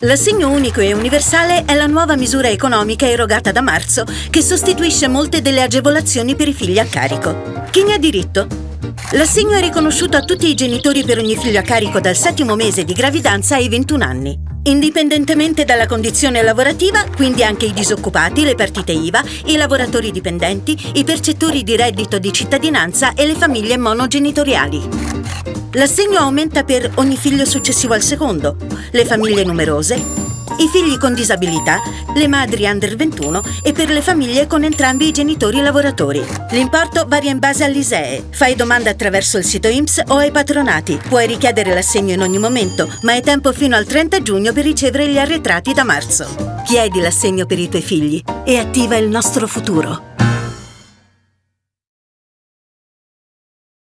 L'assegno unico e universale è la nuova misura economica erogata da marzo che sostituisce molte delle agevolazioni per i figli a carico. Chi ne ha diritto? L'assegno è riconosciuto a tutti i genitori per ogni figlio a carico dal settimo mese di gravidanza ai 21 anni. Indipendentemente dalla condizione lavorativa, quindi anche i disoccupati, le partite IVA, i lavoratori dipendenti, i percettori di reddito di cittadinanza e le famiglie monogenitoriali. L'assegno aumenta per ogni figlio successivo al secondo, le famiglie numerose, i figli con disabilità, le madri under 21 e per le famiglie con entrambi i genitori lavoratori. L'importo varia in base all'ISEE. Fai domanda attraverso il sito IMSS o ai patronati. Puoi richiedere l'assegno in ogni momento, ma hai tempo fino al 30 giugno per ricevere gli arretrati da marzo. Chiedi l'assegno per i tuoi figli e attiva il nostro futuro.